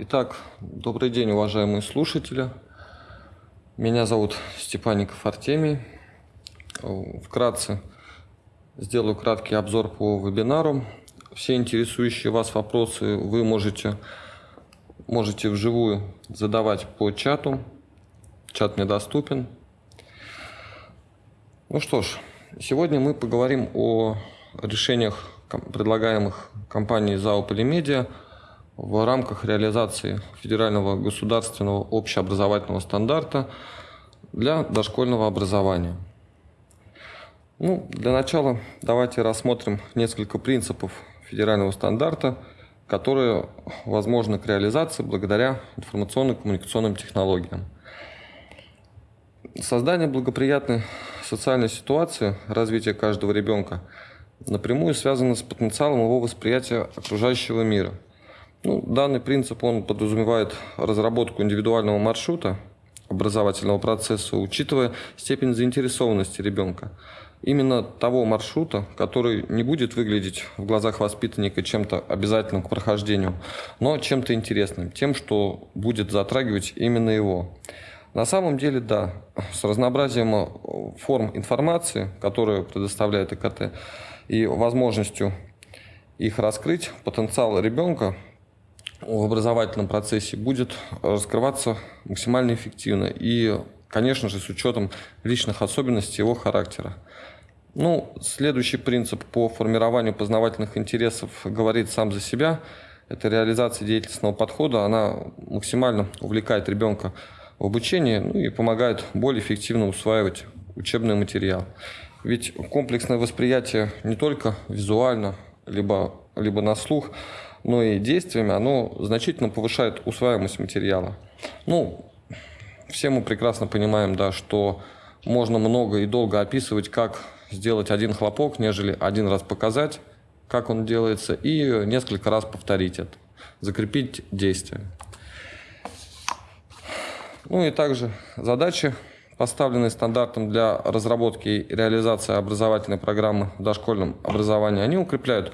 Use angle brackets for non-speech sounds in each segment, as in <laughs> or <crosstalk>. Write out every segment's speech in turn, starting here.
Итак, добрый день, уважаемые слушатели. Меня зовут Степаников Артемий. Вкратце сделаю краткий обзор по вебинару. Все интересующие вас вопросы вы можете, можете вживую задавать по чату. Чат мне доступен. Ну что ж, сегодня мы поговорим о решениях, предлагаемых компанией ЗАО «Полимедиа» в рамках реализации федерального государственного общеобразовательного стандарта для дошкольного образования. Ну, для начала давайте рассмотрим несколько принципов федерального стандарта, которые возможны к реализации благодаря информационно-коммуникационным технологиям. Создание благоприятной социальной ситуации развития каждого ребенка напрямую связано с потенциалом его восприятия окружающего мира – ну, данный принцип он подразумевает разработку индивидуального маршрута образовательного процесса, учитывая степень заинтересованности ребенка. Именно того маршрута, который не будет выглядеть в глазах воспитанника чем-то обязательным к прохождению, но чем-то интересным, тем, что будет затрагивать именно его. На самом деле, да, с разнообразием форм информации, которую предоставляет ЭКТ, и возможностью их раскрыть, потенциал ребенка в образовательном процессе будет раскрываться максимально эффективно и, конечно же, с учетом личных особенностей его характера. Ну, следующий принцип по формированию познавательных интересов говорит сам за себя. Это реализация деятельностного подхода. Она максимально увлекает ребенка в обучении ну, и помогает более эффективно усваивать учебный материал. Ведь комплексное восприятие не только визуально, либо, либо на слух – но и действиями оно значительно повышает усваиваемость материала. Ну, все мы прекрасно понимаем, да, что можно много и долго описывать, как сделать один хлопок, нежели один раз показать, как он делается, и несколько раз повторить это, закрепить действие. Ну и также задачи, поставленные стандартом для разработки и реализации образовательной программы в дошкольном образовании, они укрепляют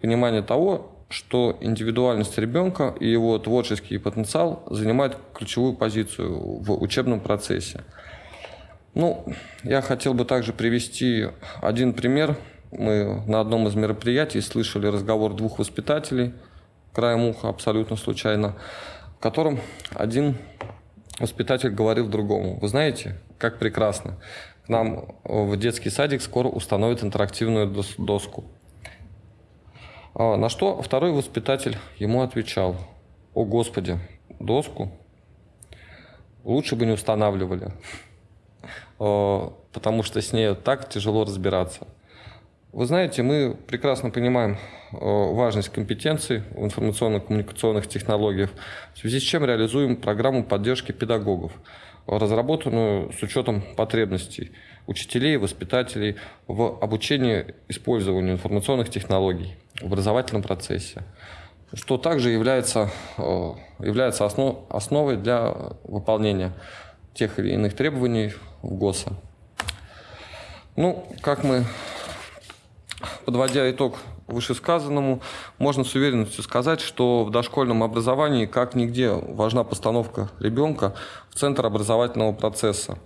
понимание того, что индивидуальность ребенка и его творческий потенциал занимают ключевую позицию в учебном процессе. Ну, я хотел бы также привести один пример. Мы на одном из мероприятий слышали разговор двух воспитателей, краем уха абсолютно случайно, в котором один воспитатель говорил другому, вы знаете, как прекрасно, к нам в детский садик скоро установят интерактивную доску. А, на что второй воспитатель ему отвечал, о господи, доску лучше бы не устанавливали, <laughs> а, потому что с ней так тяжело разбираться. Вы знаете, мы прекрасно понимаем а, важность компетенций в информационно-коммуникационных технологиях, в связи с чем реализуем программу поддержки педагогов, разработанную с учетом потребностей учителей и воспитателей в обучении использованию информационных технологий образовательном процессе, что также является, э, является основ, основой для выполнения тех или иных требований в ГОСа. Ну, как мы, подводя итог вышесказанному, можно с уверенностью сказать, что в дошкольном образовании как нигде важна постановка ребенка в центр образовательного процесса.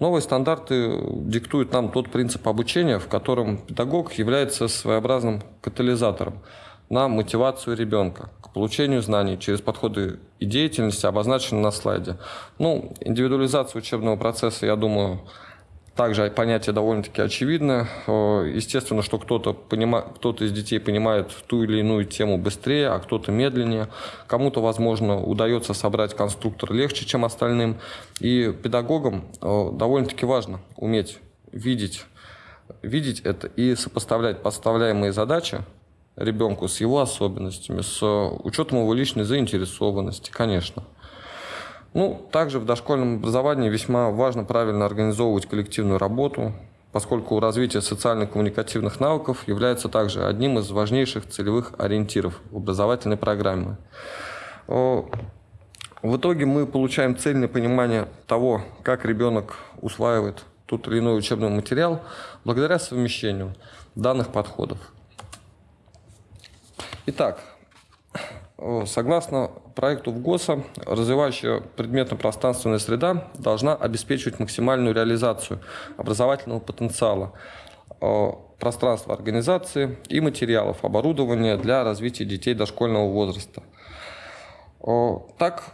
Новые стандарты диктуют нам тот принцип обучения, в котором педагог является своеобразным катализатором на мотивацию ребенка к получению знаний через подходы и деятельности, обозначенные на слайде. Ну, индивидуализация учебного процесса, я думаю, также понятие довольно-таки очевидное. Естественно, что кто-то кто из детей понимает ту или иную тему быстрее, а кто-то медленнее. Кому-то, возможно, удается собрать конструктор легче, чем остальным. И педагогам довольно-таки важно уметь видеть, видеть это и сопоставлять поставляемые задачи ребенку с его особенностями, с учетом его личной заинтересованности, конечно. Ну, также в дошкольном образовании весьма важно правильно организовывать коллективную работу, поскольку развитие социально-коммуникативных навыков является также одним из важнейших целевых ориентиров образовательной программе. В итоге мы получаем цельное понимание того, как ребенок усваивает тот или иной учебный материал благодаря совмещению данных подходов. Итак, согласно проекту в ГОСа развивающая предметно-пространственная среда должна обеспечивать максимальную реализацию образовательного потенциала э, пространства организации и материалов оборудования для развития детей дошкольного возраста. Э, так,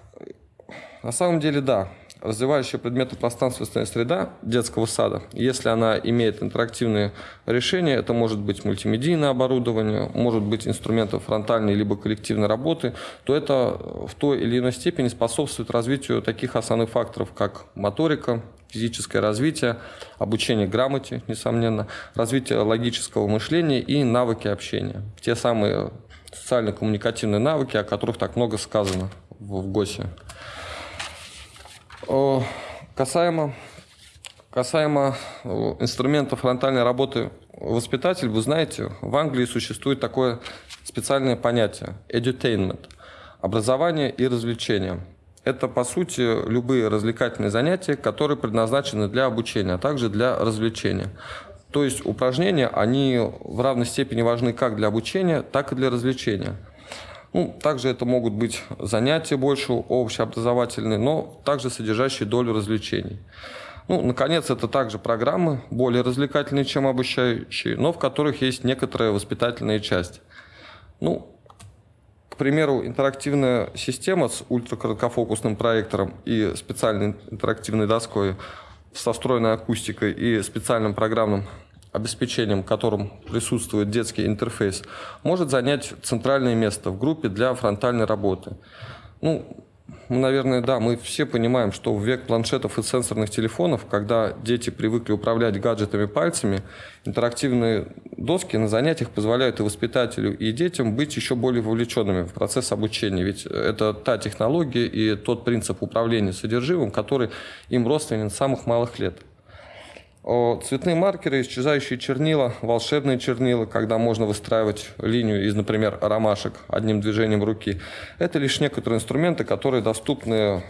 на самом деле, да, развивающая предметно-пространственная среда детского сада, если она имеет интерактивные решения, это может быть мультимедийное оборудование, может быть инструменты фронтальной либо коллективной работы, то это в той или иной степени способствует развитию таких основных факторов, как моторика, физическое развитие, обучение грамоте, несомненно, развитие логического мышления и навыки общения. Те самые социально-коммуникативные навыки, о которых так много сказано в ГОСе. Касаемо, касаемо инструментов фронтальной работы воспитатель, вы знаете, в Англии существует такое специальное понятие – edutainment – образование и развлечение. Это, по сути, любые развлекательные занятия, которые предназначены для обучения, а также для развлечения. То есть упражнения, они в равной степени важны как для обучения, так и для развлечения – ну, также это могут быть занятия больше общеобразовательные, но также содержащие долю развлечений. Ну, наконец, это также программы, более развлекательные, чем обучающие, но в которых есть некоторая воспитательная часть. Ну, к примеру, интерактивная система с ультракороткофокусным проектором и специальной интерактивной доской со встроенной акустикой и специальным программным обеспечением которым присутствует детский интерфейс, может занять центральное место в группе для фронтальной работы. Ну, наверное, да, мы все понимаем, что в век планшетов и сенсорных телефонов, когда дети привыкли управлять гаджетами пальцами, интерактивные доски на занятиях позволяют и воспитателю, и детям быть еще более вовлеченными в процесс обучения. Ведь это та технология и тот принцип управления содержимым, который им родственен с самых малых лет. Цветные маркеры, исчезающие чернила, волшебные чернила, когда можно выстраивать линию из, например, ромашек одним движением руки. Это лишь некоторые инструменты, которые доступны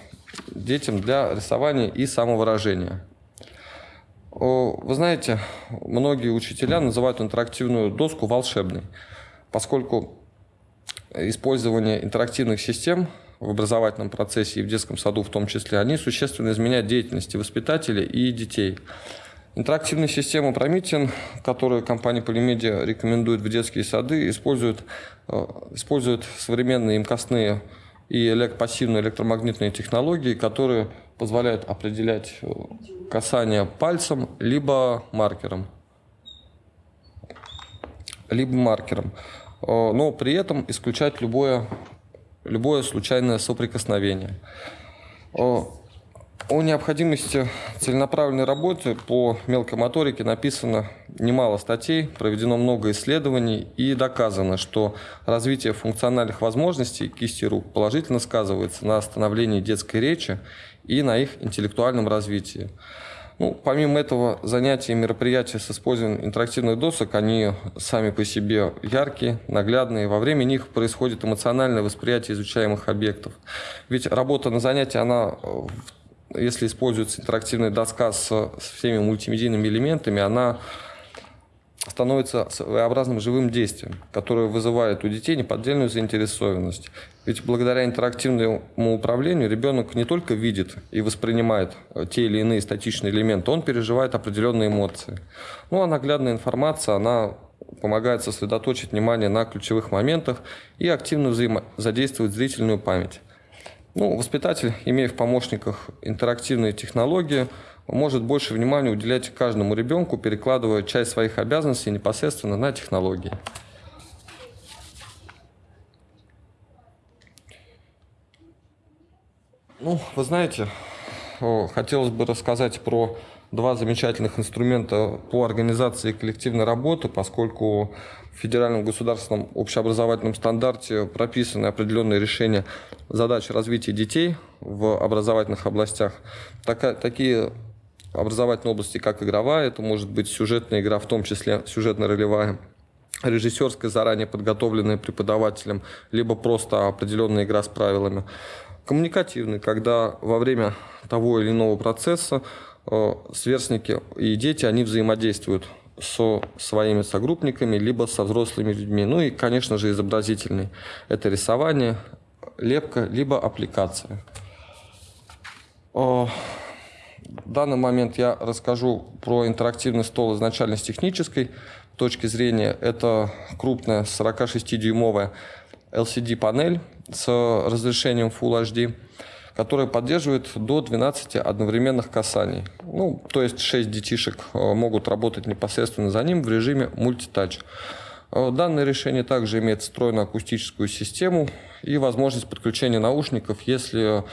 детям для рисования и самовыражения. Вы знаете, многие учителя называют интерактивную доску волшебной, поскольку использование интерактивных систем в образовательном процессе и в детском саду в том числе, они существенно изменяют деятельность воспитателей и детей. Интерактивная система Promethean, которую компания Polymedia рекомендует в детские сады, использует, э, использует современные имкостные и пассивные электромагнитные технологии, которые позволяют определять э, касание пальцем либо маркером. Либо маркером. Э, но при этом исключать любое, любое случайное соприкосновение. О необходимости целенаправленной работы по мелкой моторике написано немало статей, проведено много исследований и доказано, что развитие функциональных возможностей кисти рук положительно сказывается на становлении детской речи и на их интеллектуальном развитии. Ну, помимо этого, занятия и мероприятия с использованием интерактивных досок, они сами по себе яркие, наглядные. Во время них происходит эмоциональное восприятие изучаемых объектов. Ведь работа на занятии, она в если используется интерактивная доска с, с всеми мультимедийными элементами, она становится своеобразным живым действием, которое вызывает у детей неподдельную заинтересованность. Ведь благодаря интерактивному управлению ребенок не только видит и воспринимает э, те или иные статичные элементы, он переживает определенные эмоции. Ну а наглядная информация, она помогает сосредоточить внимание на ключевых моментах и активно взаимодействовать зрительную память. Ну, воспитатель, имея в помощниках интерактивные технологии, может больше внимания уделять каждому ребенку, перекладывая часть своих обязанностей непосредственно на технологии. Ну, вы знаете, хотелось бы рассказать про два замечательных инструмента по организации коллективной работы, поскольку в федеральном государственном общеобразовательном стандарте прописаны определенные решения задач развития детей в образовательных областях. Такая, такие образовательные области, как игровая, это может быть сюжетная игра, в том числе сюжетно-ролевая, режиссерская, заранее подготовленная преподавателем, либо просто определенная игра с правилами. Коммуникативный, когда во время того или иного процесса э, сверстники и дети, они взаимодействуют со своими согруппниками, либо со взрослыми людьми. Ну и, конечно же, изобразительный. Это рисование, лепка, либо аппликация. В данный момент я расскажу про интерактивный стол изначально с технической точки зрения. Это крупная 46-дюймовая LCD-панель с разрешением Full HD, которая поддерживает до 12 одновременных касаний. Ну, то есть 6 детишек э, могут работать непосредственно за ним в режиме мультитач. Э, данное решение также имеет встроенную акустическую систему и возможность подключения наушников, если,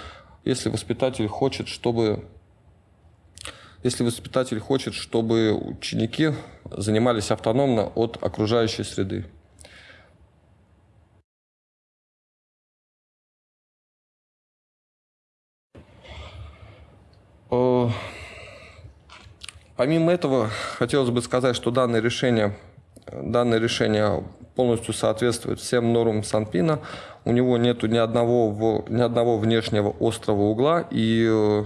если воспитатель хочет, чтобы если воспитатель хочет, чтобы ученики занимались автономно от окружающей среды. Помимо этого, хотелось бы сказать, что данное решение, данное решение полностью соответствует всем нормам Санпина. У него нет ни одного, ни одного внешнего острого угла, и э,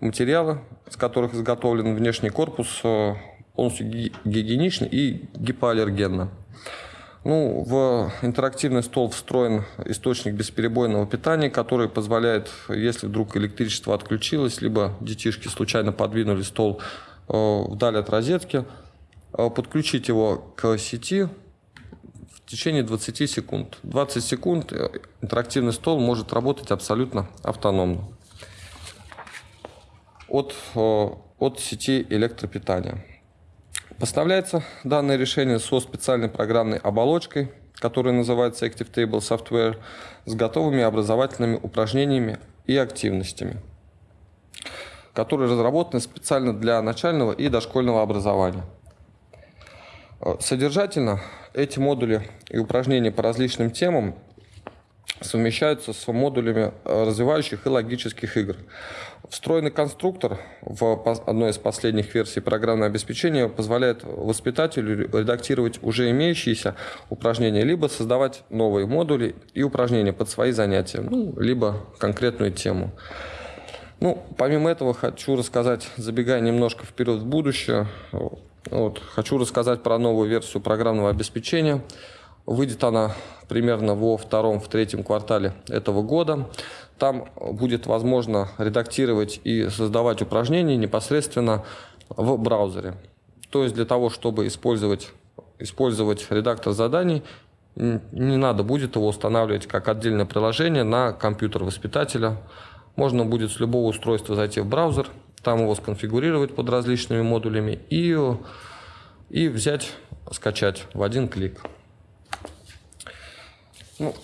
материалы, с которых изготовлен внешний корпус, э, полностью гигиенично и гипоаллергенно. Ну, в интерактивный стол встроен источник бесперебойного питания, который позволяет, если вдруг электричество отключилось, либо детишки случайно подвинули стол э, вдаль от розетки, э, подключить его к сети в течение 20 секунд. 20 секунд э, интерактивный стол может работать абсолютно автономно от, от сети электропитания. Поставляется данное решение со специальной программной оболочкой, которая называется Active Table Software, с готовыми образовательными упражнениями и активностями, которые разработаны специально для начального и дошкольного образования. Содержательно эти модули и упражнения по различным темам совмещаются с модулями э, развивающих и логических игр. Встроенный конструктор в одной из последних версий программного обеспечения позволяет воспитателю редактировать уже имеющиеся упражнения, либо создавать новые модули и упражнения под свои занятия, ну, либо конкретную тему. Ну, помимо этого, хочу рассказать, забегая немножко вперед в будущее, вот, хочу рассказать про новую версию программного обеспечения – Выйдет она примерно во втором, в третьем квартале этого года. Там будет возможно редактировать и создавать упражнения непосредственно в браузере. То есть для того, чтобы использовать, использовать редактор заданий, не надо будет его устанавливать как отдельное приложение на компьютер воспитателя. Можно будет с любого устройства зайти в браузер, там его сконфигурировать под различными модулями и, и взять, скачать в один клик. Ну,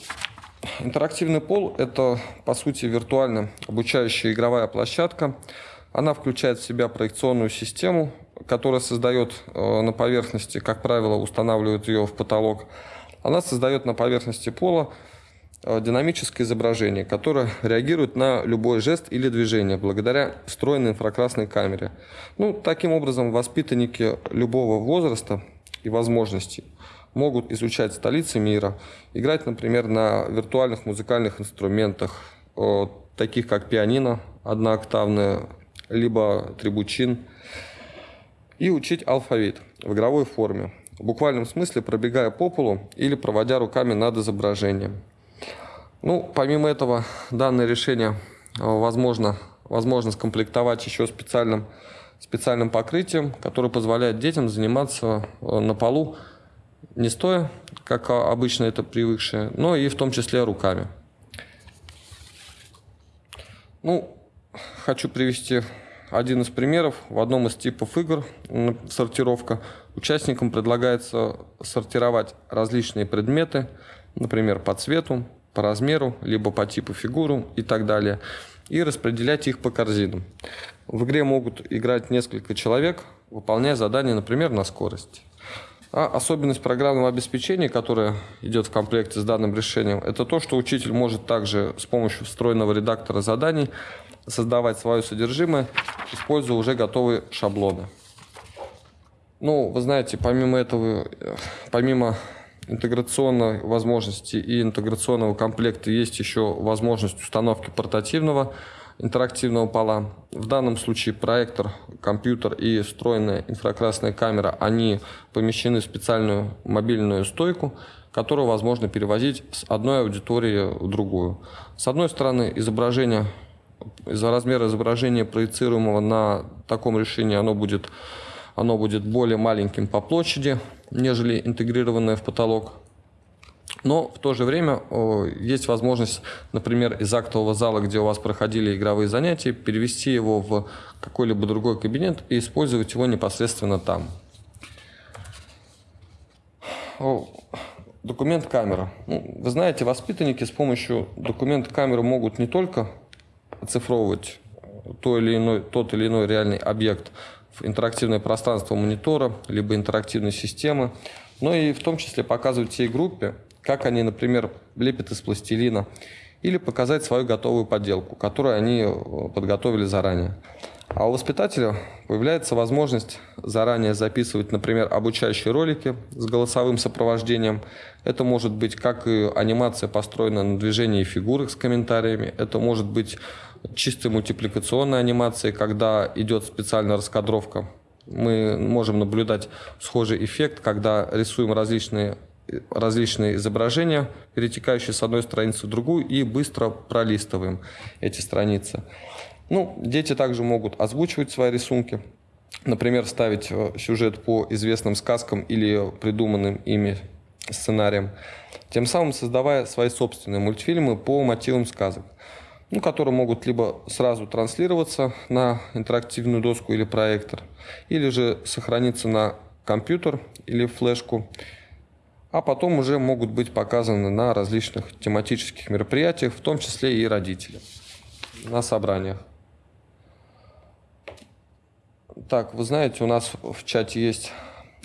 интерактивный пол – это, по сути, виртуально обучающая игровая площадка. Она включает в себя проекционную систему, которая создает э, на поверхности, как правило, устанавливает ее в потолок. Она создает на поверхности пола динамическое изображение, которое реагирует на любой жест или движение благодаря встроенной инфракрасной камере. Ну, таким образом, воспитанники любого возраста и возможностей могут изучать столицы мира, играть, например, на виртуальных музыкальных инструментах, таких как пианино однооктавное, либо трибучин, и учить алфавит в игровой форме, в буквальном смысле пробегая по полу или проводя руками над изображением. Ну, помимо этого, данное решение возможно, возможно скомплектовать еще специальным, специальным покрытием, которое позволяет детям заниматься на полу не стоя, как обычно это привыкшие, но и в том числе руками. Ну, хочу привести один из примеров. В одном из типов игр сортировка участникам предлагается сортировать различные предметы, например, по цвету, по размеру, либо по типу фигуру и так далее, и распределять их по корзинам. В игре могут играть несколько человек, выполняя задания, например, на скорость. А особенность программного обеспечения, которая идет в комплекте с данным решением, это то, что учитель может также с помощью встроенного редактора заданий создавать свое содержимое, используя уже готовые шаблоны. Ну, вы знаете, помимо этого, помимо интеграционной возможности и интеграционного комплекта есть еще возможность установки портативного интерактивного пола. В данном случае проектор, компьютер и встроенная инфракрасная камера, они помещены в специальную мобильную стойку, которую возможно перевозить с одной аудитории в другую. С одной стороны, изображение, из-за размера изображения проецируемого на таком решении оно будет, оно будет более маленьким по площади, нежели интегрированное в потолок. Но в то же время есть возможность, например, из актового зала, где у вас проходили игровые занятия, перевести его в какой-либо другой кабинет и использовать его непосредственно там. Документ камера. Ну, вы знаете, воспитанники с помощью документа камеры могут не только оцифровывать то или иной, тот или иной реальный объект в интерактивное пространство монитора, либо интерактивной системы, но и в том числе показывать всей группе, как они, например, лепят из пластилина, или показать свою готовую поделку, которую они э, подготовили заранее. А у воспитателя появляется возможность заранее записывать, например, обучающие ролики с голосовым сопровождением. Это может быть как и анимация, построенная на движении фигурок с комментариями. Это может быть чистой мультипликационной анимацией, когда идет специальная раскадровка. Мы можем наблюдать схожий эффект, когда рисуем различные различные изображения, перетекающие с одной страницы в другую, и быстро пролистываем эти страницы. Ну, дети также могут озвучивать свои рисунки, например, ставить э, сюжет по известным сказкам или придуманным ими сценариям, тем самым создавая свои собственные мультфильмы по мотивам сказок, ну, которые могут либо сразу транслироваться на интерактивную доску или проектор, или же сохраниться на компьютер или флешку, а потом уже могут быть показаны на различных тематических мероприятиях, в том числе и родители на собраниях. Так, вы знаете, у нас в чате есть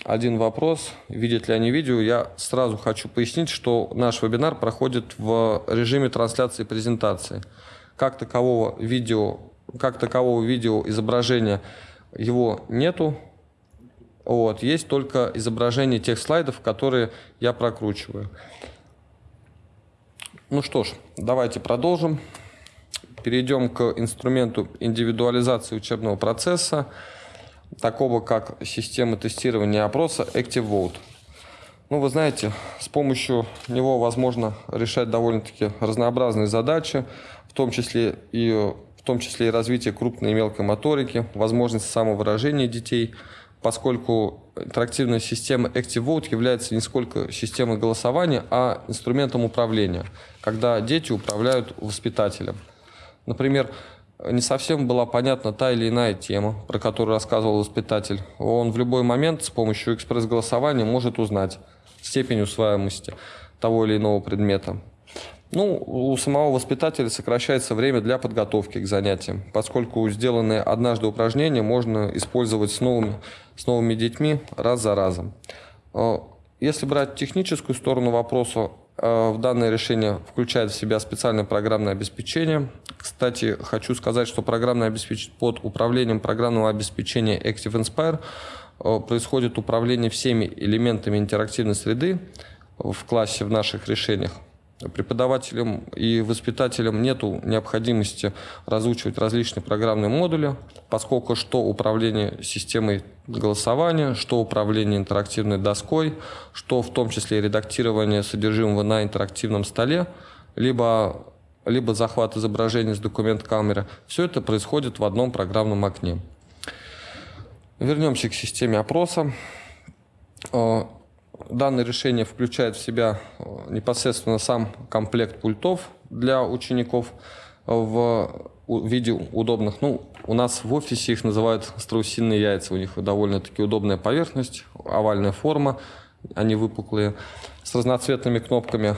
один вопрос. Видят ли они видео? Я сразу хочу пояснить, что наш вебинар проходит в режиме трансляции презентации. Как такового видео, как такового видео изображения его нету, вот, есть только изображение тех слайдов, которые я прокручиваю. Ну что ж, давайте продолжим. Перейдем к инструменту индивидуализации учебного процесса, такого как система тестирования опроса ActiveVote. Ну, вы знаете, с помощью него возможно решать довольно-таки разнообразные задачи, в том числе и в том числе и развитие крупной и мелкой моторики, возможность самовыражения детей – поскольку интерактивная система ActiveVote является не сколько системой голосования, а инструментом управления, когда дети управляют воспитателем. Например, не совсем была понятна та или иная тема, про которую рассказывал воспитатель. Он в любой момент с помощью экспресс-голосования может узнать степень усваиваемости того или иного предмета. Ну, у самого воспитателя сокращается время для подготовки к занятиям, поскольку сделанные однажды упражнения можно использовать с новыми, с новыми детьми раз за разом. Э, если брать техническую сторону вопроса, в данное решение включает в себя специальное программное обеспечение. Кстати, хочу сказать, что программное обеспечение под управлением программного обеспечения Active Inspire э, происходит управление всеми элементами интерактивной среды в классе в наших решениях преподавателям и воспитателям нет необходимости разучивать различные программные модули, поскольку что управление системой голосования, что управление интерактивной доской, что в том числе редактирование содержимого на интерактивном столе, либо, либо захват изображения с документ камеры, все это происходит в одном программном окне. Вернемся к системе опроса. Данное решение включает в себя э, непосредственно сам комплект пультов для учеников в виде удобных. Ну, у нас в офисе их называют страусиные яйца. У них довольно-таки удобная поверхность, овальная форма, они выпуклые, с разноцветными кнопками.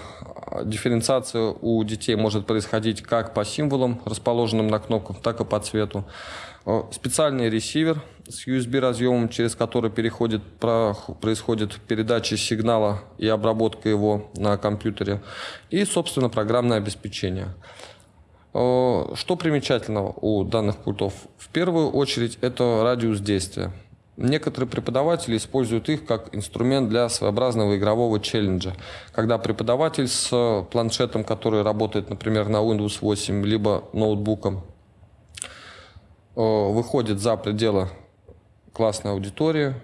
Дифференциация у детей может происходить как по символам, расположенным на кнопках, так и по цвету. Э, специальный ресивер с USB разъемом, через который переходит, происходит передача сигнала и обработка его на компьютере. И, собственно, программное обеспечение. Э, что примечательного у данных пультов? В первую очередь это радиус действия. Некоторые преподаватели используют их как инструмент для своеобразного игрового челленджа, когда преподаватель с планшетом, который работает, например, на Windows 8, либо ноутбуком, выходит за пределы классной аудитории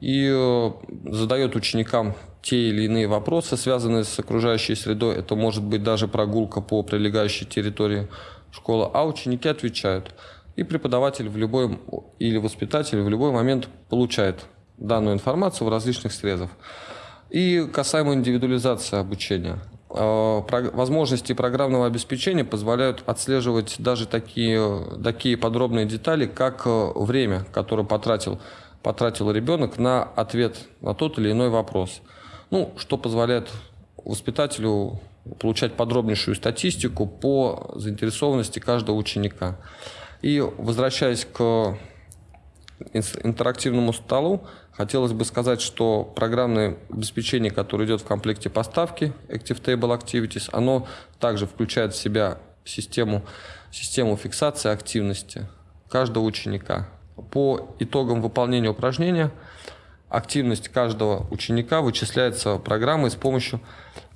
и э, задает ученикам те или иные вопросы, связанные с окружающей средой. Это может быть даже прогулка по прилегающей территории школы, а ученики отвечают. И преподаватель в любой или воспитатель в любой момент получает данную информацию в различных срезах. И касаемо индивидуализации обучения. Э, возможности программного обеспечения позволяют отслеживать даже такие, такие подробные детали, как э, время, которое потратил, потратил ребенок на ответ на тот или иной вопрос. Ну, что позволяет воспитателю получать подробнейшую статистику по заинтересованности каждого ученика. И возвращаясь к интерактивному столу, хотелось бы сказать, что программное обеспечение, которое идет в комплекте поставки Active Table Activities, оно также включает в себя систему, систему фиксации активности каждого ученика. По итогам выполнения упражнения активность каждого ученика вычисляется программой с помощью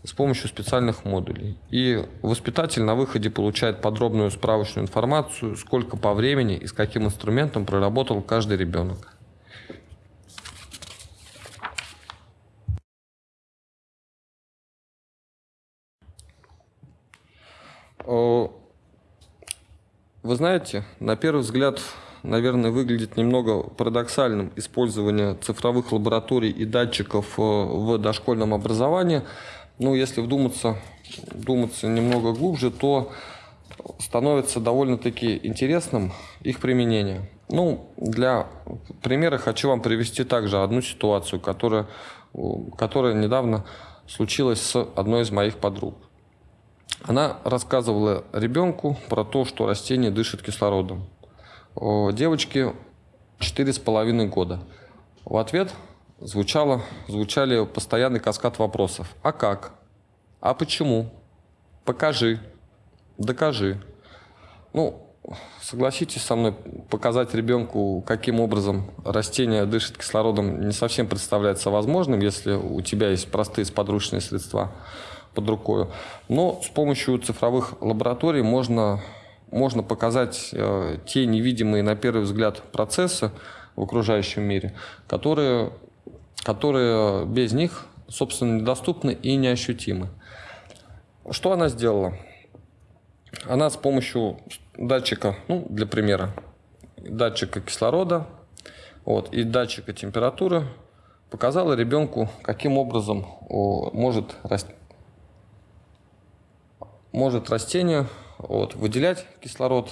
с помощью специальных модулей. И воспитатель на выходе получает подробную справочную информацию, сколько по времени и с каким инструментом проработал каждый ребенок. Вы знаете, на первый взгляд, наверное, выглядит немного парадоксальным использование цифровых лабораторий и датчиков э, в дошкольном образовании – ну, если вдуматься, вдуматься немного глубже, то становится довольно-таки интересным их применение. Ну, для примера хочу вам привести также одну ситуацию, которая, которая недавно случилась с одной из моих подруг. Она рассказывала ребенку про то, что растение дышит кислородом. Девочке четыре с половиной года. В ответ звучало, звучали постоянный каскад вопросов. А как? А почему? Покажи. Докажи. Ну, согласитесь со мной, показать ребенку, каким образом растение дышит кислородом, не совсем представляется возможным, если у тебя есть простые сподручные средства под рукой. Но с помощью цифровых лабораторий можно, можно показать э, те невидимые на первый взгляд процессы в окружающем мире, которые которые без них, собственно, недоступны и неощутимы. Что она сделала? Она с помощью датчика, ну, для примера, датчика кислорода вот, и датчика температуры показала ребенку, каким образом может, раст... может растение вот, выделять кислород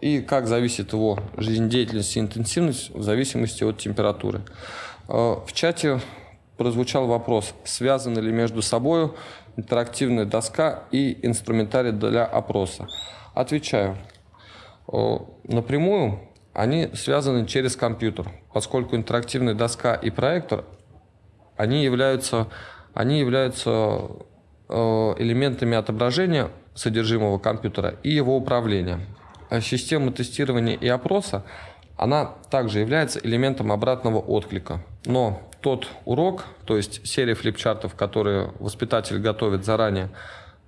и как зависит его жизнедеятельность и интенсивность в зависимости от температуры. Э, в чате прозвучал вопрос, связаны ли между собой интерактивная доска и инструментарий для опроса. Отвечаю. Э, напрямую они связаны через компьютер, поскольку интерактивная доска и проектор, они являются, они являются э, элементами отображения содержимого компьютера и его управления. А система тестирования и опроса она также является элементом обратного отклика. Но тот урок, то есть серия флипчартов, которые воспитатель готовит заранее,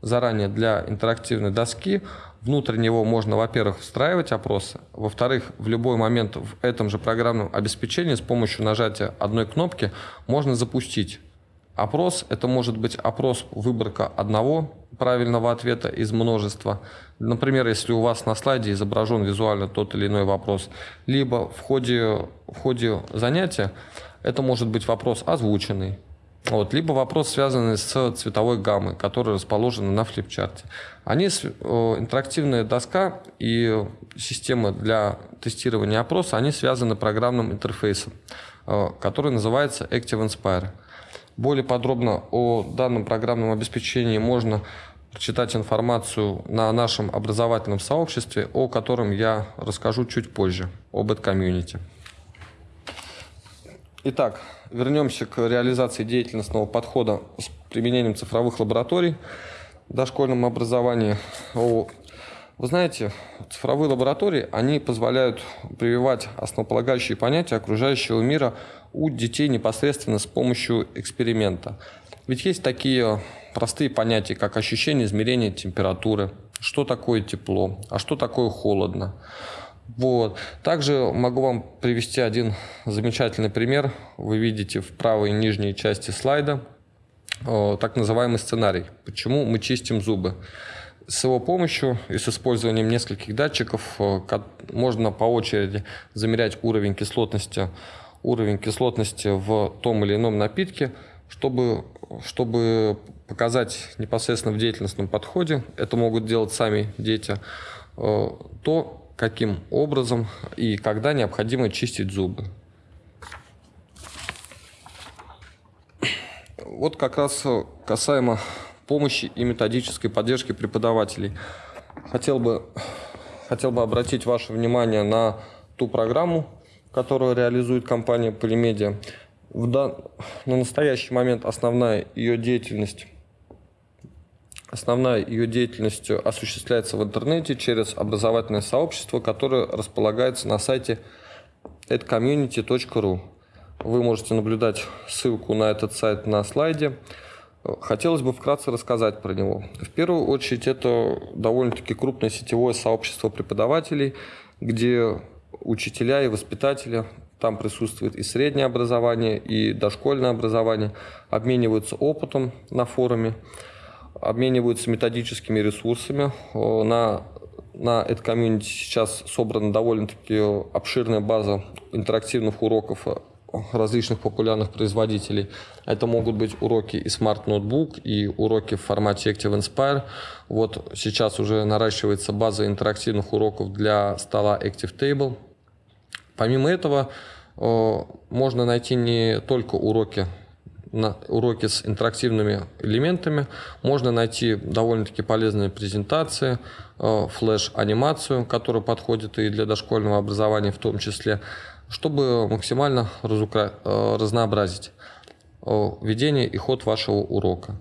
заранее для интерактивной доски, внутрь него можно, во-первых, встраивать опросы, во-вторых, в любой момент в этом же программном обеспечении с помощью нажатия одной кнопки можно запустить Опрос – это может быть опрос выборка одного правильного ответа из множества. Например, если у вас на слайде изображен визуально тот или иной вопрос, либо в ходе, в ходе занятия это может быть вопрос озвученный, вот, либо вопрос, связанный с цветовой гаммой, которая расположена на флипчарте. Они, интерактивная доска и система для тестирования опроса, они связаны программным интерфейсом, э, который называется Active Inspire. Более подробно о данном программном обеспечении можно прочитать информацию на нашем образовательном сообществе, о котором я расскажу чуть позже, об EdCommunity. Итак, вернемся к реализации деятельностного подхода с применением цифровых лабораторий в дошкольном образовании. Вы знаете, цифровые лаборатории, они позволяют прививать основополагающие понятия окружающего мира у детей непосредственно с помощью эксперимента. Ведь есть такие простые понятия, как ощущение измерения температуры, что такое тепло, а что такое холодно. Вот. Также могу вам привести один замечательный пример. Вы видите в правой нижней части слайда так называемый сценарий. Почему мы чистим зубы? С его помощью и с использованием нескольких датчиков можно по очереди замерять уровень кислотности, уровень кислотности в том или ином напитке, чтобы, чтобы показать непосредственно в деятельностном подходе, это могут делать сами дети, то, каким образом и когда необходимо чистить зубы. Вот как раз касаемо помощи и методической поддержки преподавателей. Хотел бы, хотел бы обратить ваше внимание на ту программу, которую реализует компания Полимедиа. В. На настоящий момент основная ее деятельность Основная ее деятельность осуществляется в интернете через образовательное сообщество, которое располагается на сайте edcommunity.ru. Вы можете наблюдать ссылку на этот сайт на слайде. Хотелось бы вкратце рассказать про него. В первую очередь это довольно-таки крупное сетевое сообщество преподавателей, где учителя и воспитатели, там присутствует и среднее образование, и дошкольное образование, обмениваются опытом на форуме обмениваются методическими ресурсами. На, на это комьюнити сейчас собрана довольно-таки обширная база интерактивных уроков различных популярных производителей. Это могут быть уроки и Smart Notebook, и уроки в формате Active Inspire. Вот сейчас уже наращивается база интерактивных уроков для стола Active Table. Помимо этого, можно найти не только уроки на уроки с интерактивными элементами можно найти довольно-таки полезные презентации, э, флеш-анимацию, которая подходит и для дошкольного образования в том числе, чтобы максимально. Э, разнообразить э, ведение и ход вашего урока.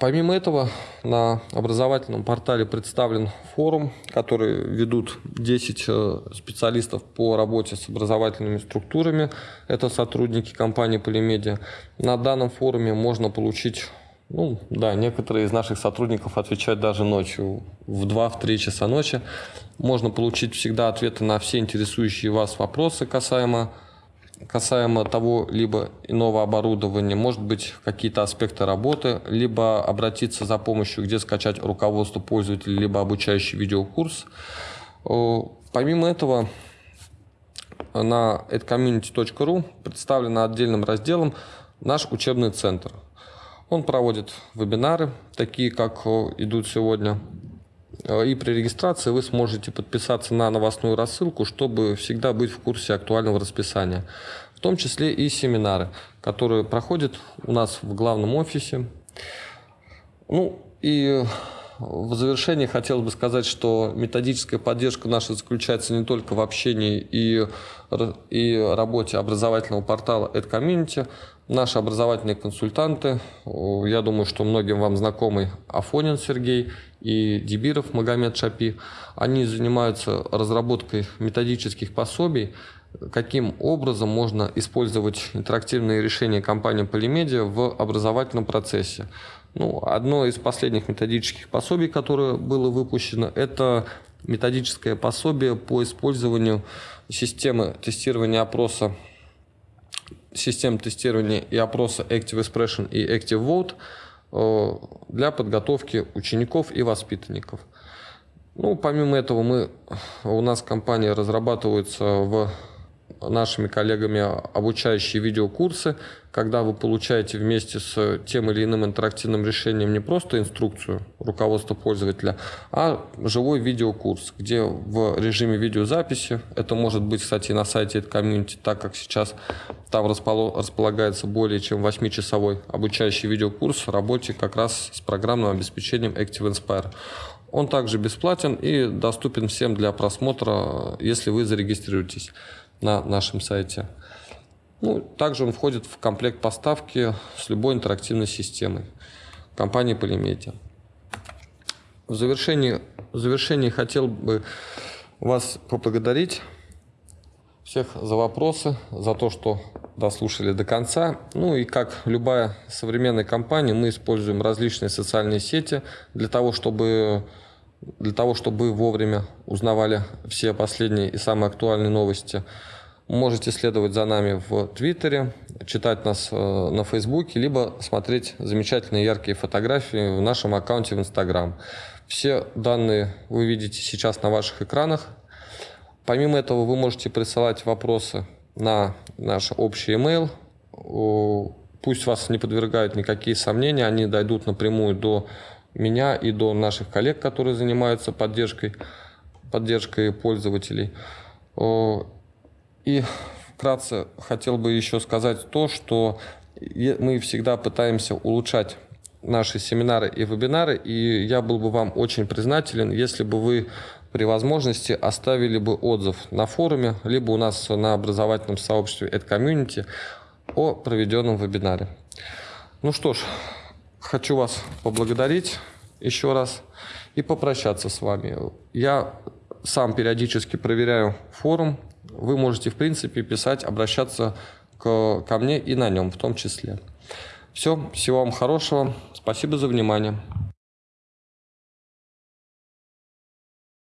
Помимо этого, на образовательном портале представлен форум, который ведут 10 э, специалистов по работе с образовательными структурами. Это сотрудники компании Полимедиа. На данном форуме можно получить ну, да, некоторые из наших сотрудников отвечают даже ночью, в 2-3 часа ночи. Можно получить всегда ответы на все интересующие вас вопросы касаемо касаемо того либо иного оборудования, может быть какие-то аспекты работы, либо обратиться за помощью, где скачать руководство пользователя, либо обучающий видеокурс. Помимо этого, на edcommunity.ru представлен отдельным разделом наш учебный центр. Он проводит вебинары, такие как идут сегодня, и при регистрации вы сможете подписаться на новостную рассылку, чтобы всегда быть в курсе актуального расписания. В том числе и семинары, которые проходят у нас в главном офисе. Ну и в завершении хотелось бы сказать, что методическая поддержка наша заключается не только в общении и, и работе образовательного портала EdCommunity. Наши образовательные консультанты, я думаю, что многим вам знакомый Афонин Сергей и Дебиров Магомед Шапи, они занимаются разработкой методических пособий, каким образом можно использовать интерактивные решения компании Polymedia в образовательном процессе. Ну, одно из последних методических пособий, которое было выпущено, это методическое пособие по использованию системы тестирования опроса систем тестирования и опроса Active Expression и Active Vote э, для подготовки учеников и воспитанников. Ну, помимо этого, мы, у нас компания разрабатывается в нашими коллегами обучающие видеокурсы, когда вы получаете вместе с тем или иным интерактивным решением не просто инструкцию руководства пользователя, а живой видеокурс, где в режиме видеозаписи, это может быть, кстати, на сайте комьюнити, так как сейчас там располагается более чем 8-часовой обучающий видеокурс в работе как раз с программным обеспечением Active Inspire. Он также бесплатен и доступен всем для просмотра, если вы зарегистрируетесь на нашем сайте. Ну, также он входит в комплект поставки с любой интерактивной системой компании Polymedia. В завершении, в завершении хотел бы вас поблагодарить всех за вопросы, за то, что дослушали до конца. Ну и как любая современная компания, мы используем различные социальные сети для того, чтобы для того, чтобы вовремя узнавали все последние и самые актуальные новости. Можете следовать за нами в Твиттере, читать нас э, на Фейсбуке, либо смотреть замечательные яркие фотографии в нашем аккаунте в Инстаграм. Все данные вы видите сейчас на ваших экранах. Помимо этого вы можете присылать вопросы на наш общий email. Пусть вас не подвергают никакие сомнения, они дойдут напрямую до меня и до наших коллег, которые занимаются поддержкой, поддержкой пользователей. И вкратце хотел бы еще сказать то, что мы всегда пытаемся улучшать наши семинары и вебинары, и я был бы вам очень признателен, если бы вы при возможности оставили бы отзыв на форуме, либо у нас на образовательном сообществе EdCommunity о проведенном вебинаре. Ну что ж, хочу вас поблагодарить еще раз и попрощаться с вами. Я сам периодически проверяю форум. Вы можете, в принципе, писать, обращаться к, ко мне и на нем в том числе. Все, всего вам хорошего. Спасибо за внимание.